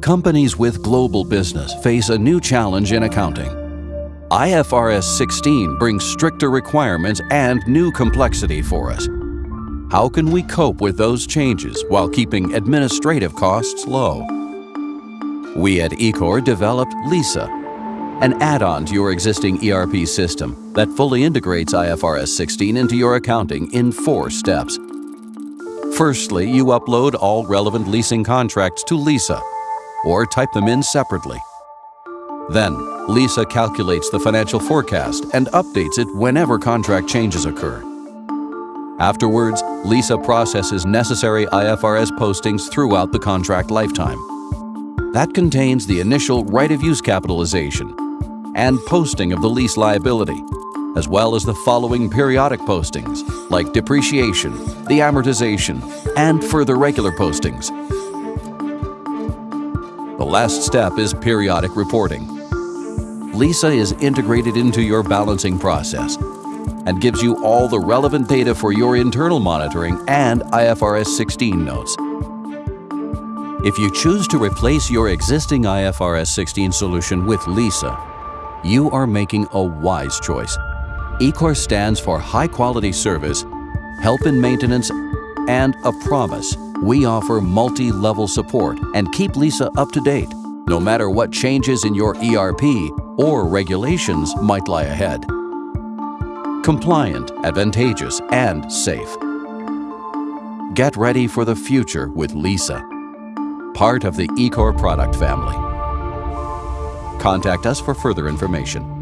Companies with global business face a new challenge in accounting. IFRS 16 brings stricter requirements and new complexity for us. How can we cope with those changes while keeping administrative costs low? We at Ecor developed Lisa, an add-on to your existing ERP system that fully integrates IFRS 16 into your accounting in four steps. Firstly, you upload all relevant leasing contracts to Lisa or type them in separately. Then, Lisa calculates the financial forecast and updates it whenever contract changes occur. Afterwards, Lisa processes necessary IFRS postings throughout the contract lifetime. That contains the initial right-of-use capitalization and posting of the lease liability, as well as the following periodic postings like depreciation, the amortization, and further regular postings. The last step is periodic reporting. Lisa is integrated into your balancing process and gives you all the relevant data for your internal monitoring and IFRS 16 notes. If you choose to replace your existing IFRS 16 solution with Lisa, you are making a wise choice. ECOR stands for high quality service, help in maintenance, and a promise we offer multi-level support and keep Lisa up to date, no matter what changes in your ERP or regulations might lie ahead. Compliant, advantageous, and safe. Get ready for the future with Lisa, part of the eCore product family. Contact us for further information.